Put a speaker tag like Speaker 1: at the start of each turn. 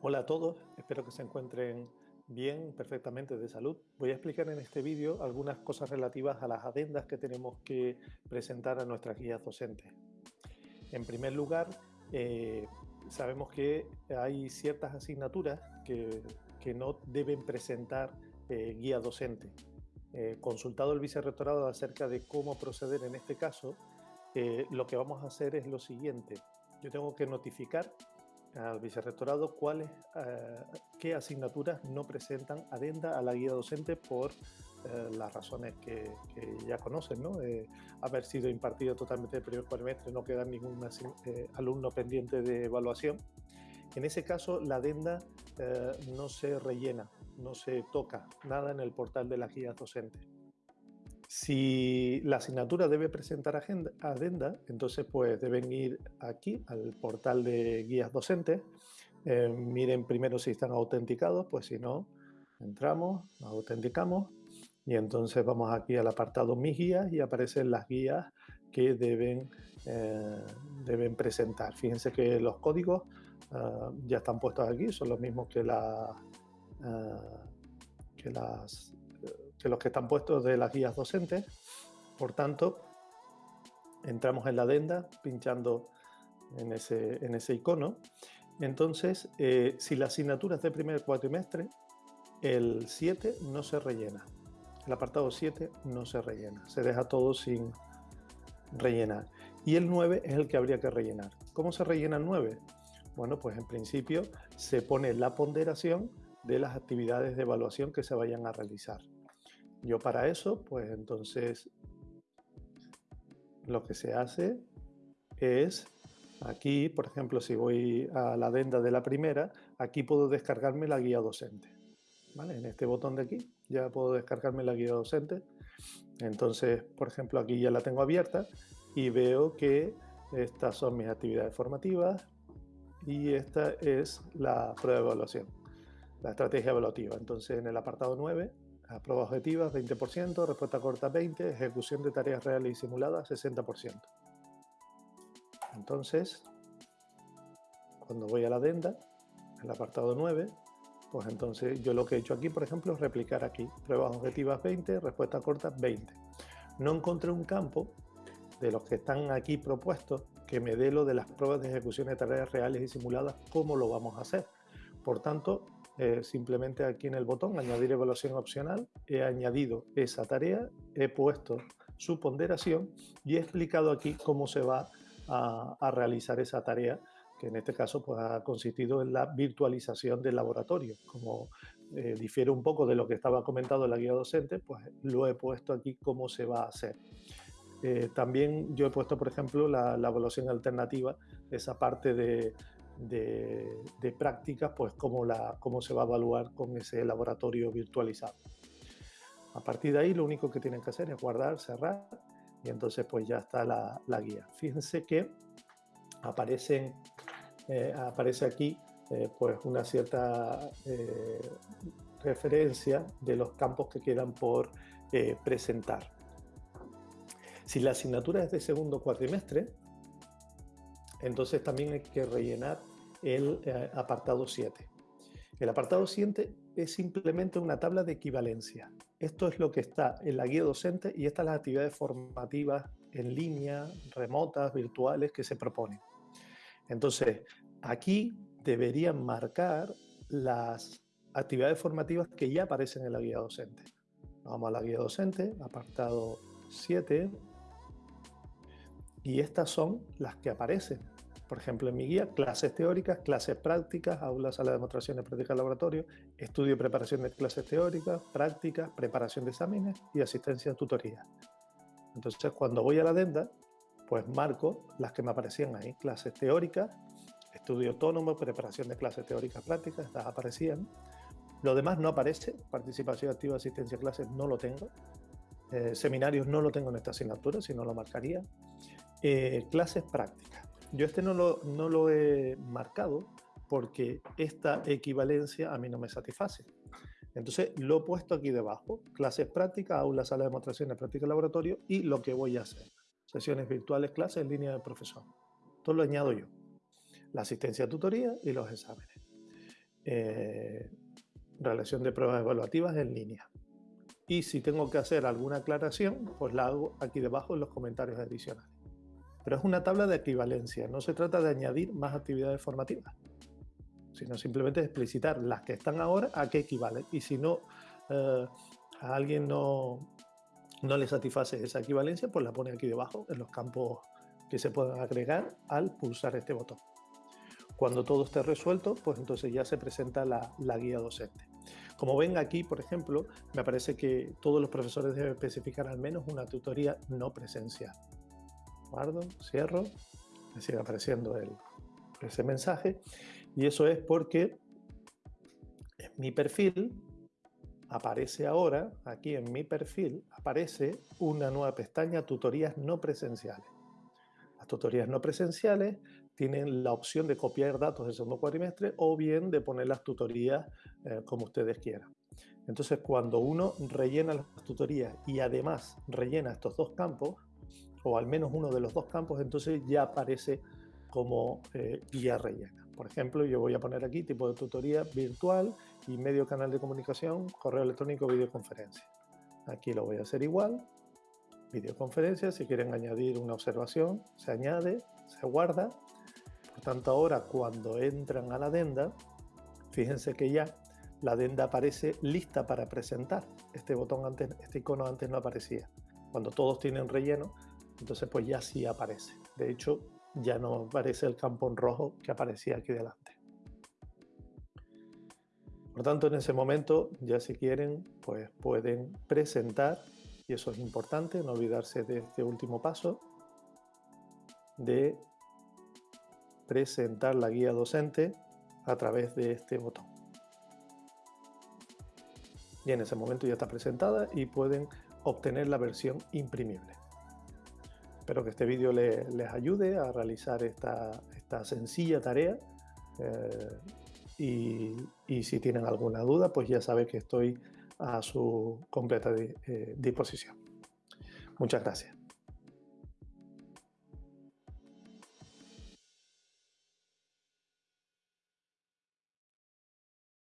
Speaker 1: Hola a todos, espero que se encuentren bien, perfectamente de salud. Voy a explicar en este vídeo algunas cosas relativas a las adendas que tenemos que presentar a nuestras guías docentes. En primer lugar, eh, sabemos que hay ciertas asignaturas que, no deben presentar eh, guía docente. Eh, consultado el vicerrectorado acerca de cómo proceder en este caso, lo que vamos a hacer es lo siguiente. Yo tengo que notificar al vicerrectorado cuáles, eh, qué asignaturas no presentan adenda a la guía docente por eh, las razones que, ya conocen, ¿no? Eh, haber sido impartido totalmente el primer cuatrimestre, no quedar ningún alumno pendiente de evaluación. En ese caso, la adenda no se rellena, no se toca nada en el portal de la guía docente. Si la asignatura debe presentar adenda, entonces pues deben ir aquí al portal de guías docentes, eh, miren primero si están autenticados, pues si no, entramos, nos autenticamos y entonces vamos aquí al apartado Mis guías y aparecen las guías que deben, eh, deben presentar. Fíjense que los códigos eh, ya están puestos aquí, son los mismos que, la, que las que los que están puestos de las guías docentes. Por tanto, entramos en la adenda pinchando en ese, en ese icono. Entonces, eh, si la asignatura es de primer cuatrimestre, el 7 no se rellena. El apartado 7 no se rellena. Se deja todo sin rellenar. Y el 9 es el que habría que rellenar. ¿Cómo se rellena el 9? Bueno, pues en principio se pone la ponderación de las actividades de evaluación que se vayan a realizar. Yo para eso, pues entonces lo que se hace es aquí, por ejemplo, si voy a la adenda de la primera, aquí puedo descargarme la guía docente. ¿Vale? En este botón de aquí ya puedo descargarme la guía docente. Entonces, por ejemplo, aquí ya la tengo abierta y veo que estas son mis actividades formativas y esta es la prueba de evaluación, la estrategia evaluativa. Entonces, en el apartado 9 Prueba objetivas 20%, respuesta corta 20%, ejecución de tareas reales y simuladas 60%. Entonces, cuando voy a la adenda, el apartado 9, pues entonces yo lo que he hecho aquí, por ejemplo, es replicar aquí. Pruebas objetivas 20, respuesta corta 20. No encontré un campo de los que están aquí propuestos que me dé lo de las pruebas de ejecución de tareas reales y simuladas, cómo lo vamos a hacer. Por tanto, eh, simplemente aquí en el botón añadir evaluación opcional, he añadido esa tarea, he puesto su ponderación y he explicado aquí cómo se va a, realizar esa tarea que en este caso pues, ha consistido en la virtualización del laboratorio. Como eh, difiere un poco de lo que estaba comentado en la guía docente, pues lo he puesto aquí cómo se va a hacer. Eh, también yo he puesto, por ejemplo, la, la evaluación alternativa, esa parte de, de, prácticas, pues cómo, la, cómo se va a evaluar con ese laboratorio virtualizado. A partir de ahí lo único que tienen que hacer es guardar, cerrar y entonces pues ya está la, guía. Fíjense que aparecen, eh, aparece aquí eh, pues una cierta eh, referencia de los campos que quedan por presentar. Si la asignatura es de segundo cuatrimestre, entonces también hay que rellenar el eh, apartado 7. El apartado 7 es simplemente una tabla de equivalencia. Esto es lo que está en la guía docente y estas las actividades formativas en línea, remotas, virtuales que se proponen. Entonces, aquí deberían marcar las actividades formativas que ya aparecen en la guía docente. Vamos a la guía docente, apartado 7, y estas son las que aparecen. Por ejemplo, en mi guía, clases teóricas, clases prácticas, aulas, sala de demostraciones, prácticas, laboratorio, estudio y preparación de clases teóricas, prácticas, preparación de exámenes y asistencia a tutoría. Entonces, cuando voy a la adenda, pues marco las que me aparecían ahí, clases teóricas, estudio autónomo, preparación de clases teóricas prácticas, estas aparecían. Lo demás no aparece, participación activa, asistencia a clases no lo tengo. Eh, seminarios no lo tengo en esta asignatura, si no lo marcaría. Eh, clases prácticas. Yo este no lo, no lo he marcado porque esta equivalencia a mí no me satisface. Entonces lo he puesto aquí debajo, clases prácticas, aula, sala de demostraciones, práctica laboratorio y lo que voy a hacer. Sesiones virtuales, clases en línea de profesor. Todo lo añado yo. La asistencia a tutoría y los exámenes. eh, relación de pruebas evaluativas en línea. Y si tengo que hacer alguna aclaración, pues la hago aquí debajo en los comentarios adicionales. Pero es una tabla de equivalencia, no se trata de añadir más actividades formativas, sino simplemente explicitar las que están ahora a qué equivalen. Y si no, eh, a alguien no, no le satisface esa equivalencia, pues la pone aquí debajo en los campos que se pueden agregar al pulsar este botón. Cuando todo esté resuelto, pues entonces ya se presenta la, guía docente. Como ven aquí, por ejemplo, me parece que todos los profesores deben especificar al menos una tutoría no presencial. Guardo, cierro, me sigue apareciendo ese mensaje. Y eso es porque en mi perfil aparece ahora, aquí en mi perfil, aparece una nueva pestaña tutorías no presenciales. Las tutorías no presenciales tienen la opción de copiar datos del segundo cuatrimestre o bien de poner las tutorías eh, como ustedes quieran. Entonces, cuando uno rellena las tutorías y además rellena estos dos campos, o al menos uno de los dos campos, entonces ya aparece como eh, guía rellena. Por ejemplo, yo voy a poner aquí tipo de tutoría virtual y medio canal de comunicación, correo electrónico, videoconferencia. Aquí lo voy a hacer igual, videoconferencia, si quieren añadir una observación, se añade, se guarda por tanto, ahora cuando entran a la adenda, fíjense que ya la adenda aparece lista para presentar. Este botón antes, este icono antes no aparecía. Cuando todos tienen relleno, entonces pues ya sí aparece. De hecho, ya no aparece el campo en rojo que aparecía aquí delante. Por tanto, en ese momento, ya si quieren, pues pueden presentar, y eso es importante, no olvidarse de este último paso, de presentar la guía docente a través de este botón. Y en ese momento ya está presentada y pueden obtener la versión imprimible. Espero que este vídeo les ayude a realizar esta, sencilla tarea eh, y, si tienen alguna duda, pues ya saben que estoy a su completa eh, disposición. Muchas gracias.